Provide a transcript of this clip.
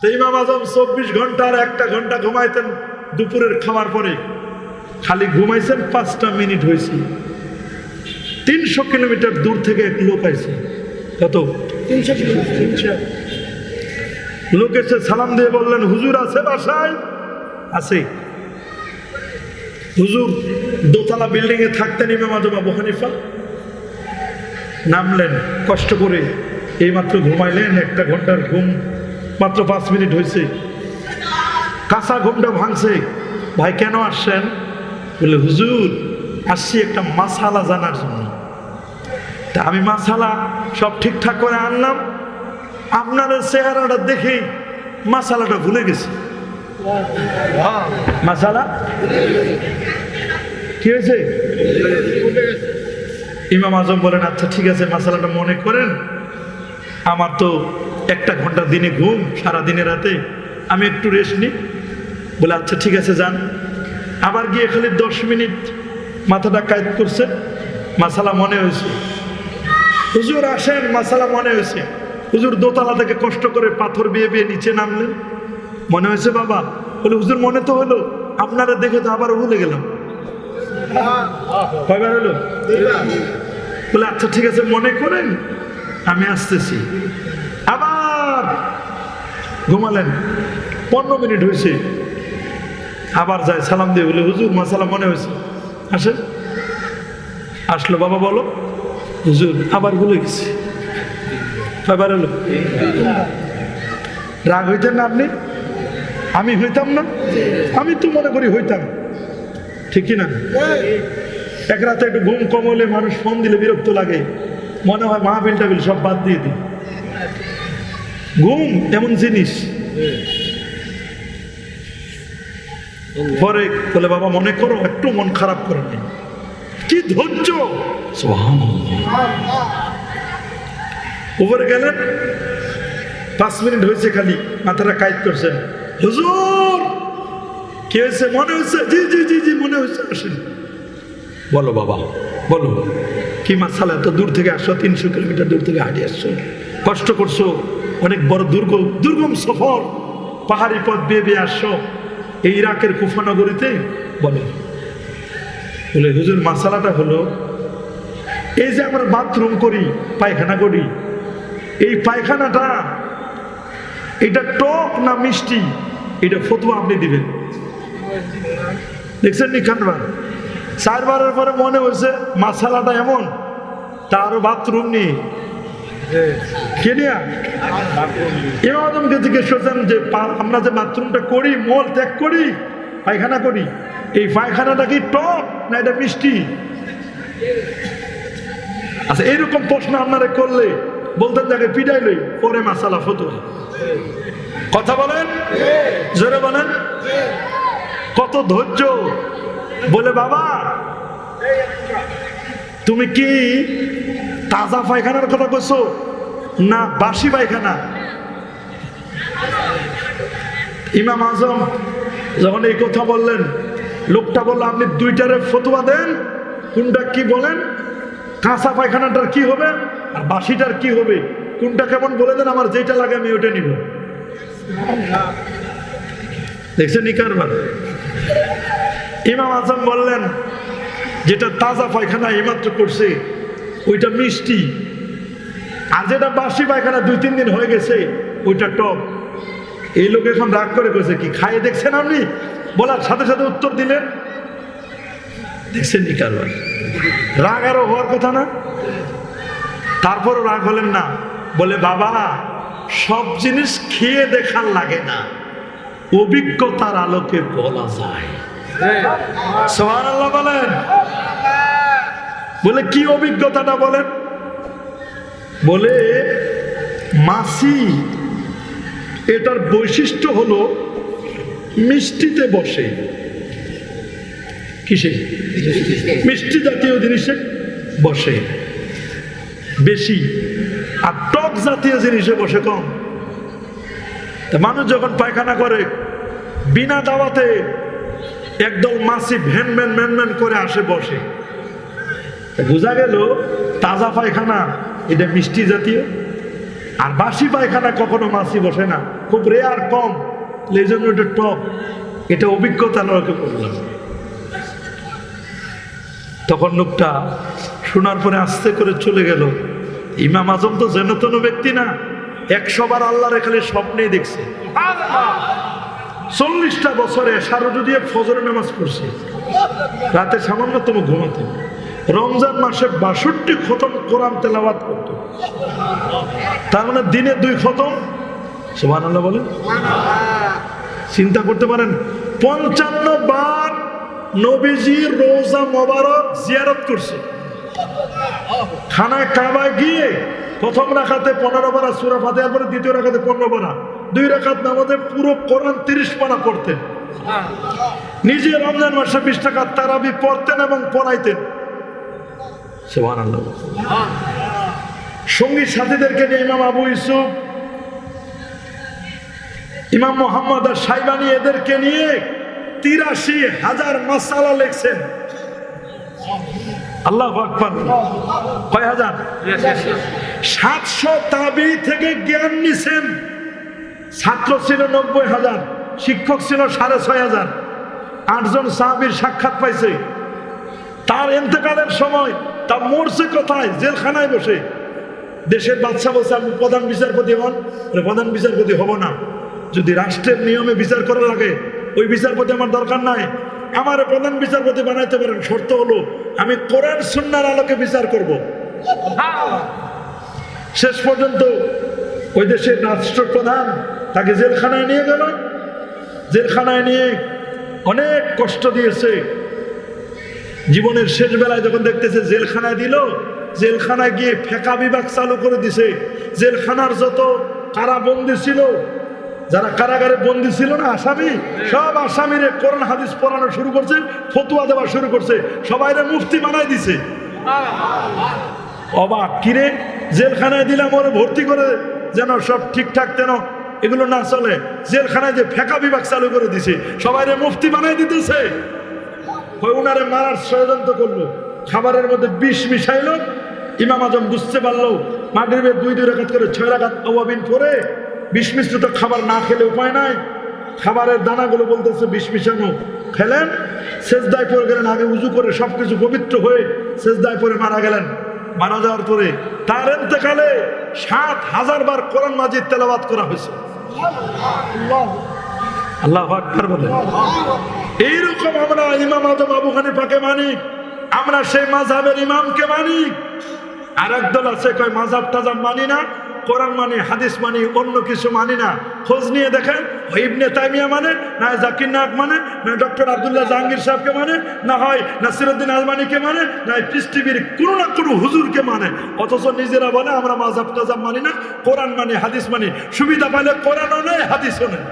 তো ইমাম আজম চব্বিশ ঘণ্টা আর একটা ঘণ্টা ঘুমাইতেন দুপুরের খাওয়ার পরে। খালি ঘুমাইছেন পাঁচটা মিনিট হয়েছে তিনশো কিলোমিটার দূর থেকে এক লোক আইছে। কত? লোক এসে সালাম দিয়ে বললেন হুজুর আছে বাসায়? আছে। হুজুর দোতলা বিল্ডিং এ থাকতেন ইমাম আজম আবু হানিফা? নামলেন। কষ্ট করে এইমাত্র ঘুমাইলেন একটা ঘণ্টার ঘুম মাত্র পাঁচ মিনিট হয়েছে কাঁচা ঘুমটা ভাঙছে। ভাই, কেন আসছেন? বলে, হুজুর, আসছি একটা মাসালা জানার জন্য। তা আমি মাসালা সব ঠিকঠাক করে আনলাম। আপনার চেহারাটা দেখেই মাসালাটা ভুলে গেছি। মাসালা? কি হয়েছে? ইমাম আজম বলেন আচ্ছা ঠিক আছে, মাসালাটা মনে করেন। আমার তো একটা ঘণ্টা দিনে ঘুম, সারা দিনে রাতে। আমি একটু রেস্ট নিই। বলে আচ্ছা ঠিক আছে, যান। আবার গিয়ে খালি দশ মিনিট মাথাটা কায়দ করছে। মাসালা মনে হয়েছে। হুজুর আসেন, মাসালা মনে হয়েছে। হুজুর দোতলা থেকে কষ্ট করে পাথর বিয়ে বিয়ে নিচে নামলেন। মনে হয়েছে, বাবা। বলে, হুজুর, মনে তো হলো। আপনারা দেখে তো আবার ভুলে গেলাম। হলো? বলে আচ্ছা ঠিক আছে, মনে করেন, আমি আসতেছি। ঘুমালেন। পনেরো মিনিট হয়েছে। আবার যায়, সালাম দিয়ে বলে, হুজুর মাসালা মনে হয়েছে। আসেন। আসলো, বাবা, বলো। হুজুর, আবার ভুলে গেছি। কয়বার হলো রাগ হইতেন না আপনি? আমি হইতাম না? আমি তো মনে করি হইতাম। ঠিক না এক রাতে একটু ঘুম কম হলে মানুষ ফোন দিলে বিরক্ত লাগে। মনে হয় মাহফিল টাবিল সব বাদ দিয়ে দিই। ঘুম এমন জিনিস। পরে বলে, বাবা, মনে করো, একটু মন খারাপ করে নেই কি ধৈর্য? উপরে গেলেন। পাঁচ মিনিট হয়েছে খালি, মাথাটা কাইট করছেন। হুজুর, কি হয়েছে? মনে হচ্ছে জি জি জি জি, মনে হচ্ছে আসেন। বলো বাবা, বলো। কি মাসালা এত দূর থেকে আসছো তিনশো কিলোমিটার দূর থেকে হাঁটিয়ে আসছো। কষ্ট করছ? অনেক বড় দুর্গম দুর্গম সফর। পাহাড়ি পথ বেয়ে বেয়ে আসছো। এই ইরাকের কুফানগরীতে বলো। বলে, হুজুর, মাসালাটা হলো, এই যে আমরা বাথরুম করি, পায়খানা করি, এই পায়খানাটা, এটা টক না মিষ্টি? এটা ফতুয়া আপনি দিবেন। দেখছেন নি খানবার চারবারের পরে মনে হয়েছে, মাসালাটা এমন তারও বাথরুম নেই ইমাম জিজ্ঞেস করছেন যে আমরা যে বাথরুমটা করি, মল ত্যাগ করি, পায়খানা করি, এই পায়খানাটা কি টক না এটা মিষ্টি? আচ্ছা এইরকম প্রশ্ন আপনারা করলে, বলতেন যাকে পিটাইলই পরে মাসালা ফতুয়া। কথা বলেন? জোরে বলেন? কত ধৈর্য। বলে, বাবা, তুমি কি তাজা পায়খানার কথা কইছো? না, বাসি পায়খানা। ইমাম আজম যখন এই কথা বললেন, লোকটা বলল, আপনি দুইটারে ফতুয়া দেন, কোনটা কি বলেন? কাঁচা পায়খানাটার কি হবে আর বাসিটার কি হবে? কোনটা কেমন বলে দেন, আমার যেটা লাগে আমি ওটা নিব। দেখছেন ইমাম আজম বললেন, যেটা তাজা পায়খানা এইমাত্র করছে। ওইটা মিষ্টি। আর যেটা বাসি পায়খানা দুই তিন দিন হয়ে গেছে ওইটা টক। এই লোক এখন রাগ করে করেছে কি খাইয়ে দেখছেন আপনি? বলার সাথে সাথে উত্তর দিলেন দেখছেন নি কারবার? রাগ আরও হওয়ার কথা না? তারপরও রাগ হলেন না। বলে বাবা সব জিনিস খেয়ে দেখার লাগে না। অভিজ্ঞতার আলোকে বলা যায়। সোহান আল্লাহ বলেন। বলে, কি অভিজ্ঞতাটা বলেন? বলে, মাসি, এটার বৈশিষ্ট্য হলো মিষ্টিতে বসে। কিসে? মিষ্টি জাতীয় জিনিসে বসে। বেশি। আর টক জাতীয় জিনিসে বসে কম। তা মানুষ যখন পায়খানা করে, বিনা দাওয়াতে একদল মাসি ভ্যান ভ্যান ভ্যান ভ্যান করে আসে বসে। বোঝা গেল, তাজা পায়খানা, এটা মিষ্টি জাতীয়। আর বাসি পায়খানা কখনো মাছি বসে না। খুব রেয়ার কম। এই জন্য এটা টপ এটা অভিজ্ঞতা লোকে বললাম তখন লোকটা শোনার পরে আস্তে করে চলে গেল। ইমাম আজম তো যেন তেন ব্যক্তি না। একশো বার আল্লাহর খালি স্বপ্নেই দেখছে। চল্লিশটা বছরে সারজু দিয়ে ফজরের নামাজ পড়ছে, রাতে সামান্যতম ঘুমাতেন রমজান মাসে বাষট্টি খতম কোরআন তেলাবাদ করত। তার মানে দিনে দুই খতম? সুবাহ আল্লাহ বলেন। চিন্তা করতে পারেন, পঞ্চান্ন বার নবীজি রোজা মোবারক জিয়ারত করছে। খানায় কাবায় গিয়ে প্রথম রাখাতে পনেরো বারা সুরা ফাতে পরে দ্বিতীয় রাখাতে পনেরো বারা দুই রাখাত নামাজে পুরো কোরআন তিরিশ পানা পড়তেন। নিজে রমজান মাসে বিশ টাকা তারাবি পড়তেন এবং পড়াইতেন। সুবহানাল্লাহ। সঙ্গী সাথীদেরকে নিয়ে ইমাম আবু ইসুফ ইমাম মোহাম্মদ আর সাইবানি এদেরকে নিয়ে তিরাশি হাজার মাসালা লেখছেন। আল্লাহ আকবর। কয় হাজার? সাতশো তাবি থেকে জ্ঞান নিছেন। ছাত্র ছিল নব্বই হাজার, শিক্ষক ছিল সাড়ে ছয় হাজার। আটজন সাহাবির সাক্ষাৎ পাইছে। তার এতেকালের সময় তা মরছে কোথায়? জেলখানায় বসে। দেশের বাদশা বলছে, আমি প্রধান বিচারপতি হন। প্রধান বিচারপতি হব না। যদি রাষ্ট্রের নিয়মে বিচার করা লাগে ওই বিচারপতি আমার দরকার নাই, আমার প্রধান বিচারপতি বানাইতে পারেন। শর্ত হলো, আমি কোরআন সুন্নার আলোকে বিচার করব। শেষ পর্যন্ত ওই দেশের রাষ্ট্রপ্রধান তাকে জেলখানায় নিয়ে গেল। জেলখানায় নিয়ে অনেক কষ্ট দিয়েছে। জীবনের শেষ বেলায় যখন দেখতেছে জেলখানায় দিল, জেলখানায় গিয়ে ফেকা বিভাগ চালু করে দিছে। জেলখানার যত কারা বন্দি ছিল, যারা কারাগারে বন্দি ছিল না, আসামি, সব আসামিরে কোরআন হাদিস পড়ানো শুরু করছে, ফতুয়া দেওয়া শুরু করছে, সবাইরে মুফতি বানাই দিছে। অবাক কিরে জেলখানায় দিলাম ওরে ভর্তি করে যেন সব ঠিকঠাক যেন এগুলো না চলে। জেলখানায় যে ফেকা বিভাগ চালু করে দিছে, সবাইরে মুফতি বানাই দিতেছে। ওই উনারে মারার ষড়যন্ত্র করল। খাবারের মধ্যে বিষ মিশাইল। ইমাম আজম বুঝতে পারল মাগরিবের দুই দুই রাখাত করে ছয় রাখাত অবাবিন করে বিষ মিশ্রিত খাবার না খেলে উপায় নাই। খাবারের দানাগুলো বলতেছে বিষ মিশানো। খেলেন সেজদায় পরে গেলেন আগে উজু করে সব কিছু পবিত্র হয়ে সেজদায় পরে মারা গেলেন। মারা যাওয়ার পরে তার এতেকালে সাত হাজার বার কোরআন মাজিদ তেলাবাদ করা হয়েছে। আল্লাহ আকবার বলে এইরকম আমরা ইমাম আজম আবু হানিফাকে মানি, আমরা সেই মাঝাবের ইমামকে মানি। আর একদল আছে, কয় মাঝাব তাজাব মানি না, কোরআন মানি, হাদিস মানি, অন্য কিছু মানি না। খোঁজ নিয়ে দেখেন ইবনে তাইমিয়া মানে না জাকির নায়ক মানে না ডক্টর আব্দুল্লাহ জাহাঙ্গীর সাহেবকে মানে না হয় নাসিরুদ্দিন আলমানিকে মানে না পৃথিবীর কোনো না কোনো হুজুরকে মানে। অথচ নিজেরা বলে, আমরা মাঝাব টাজাব মানি না, কোরআন মানি, হাদিস মানি। সুবিধা পাইলে কোরআনও নেই হাদিসও নেই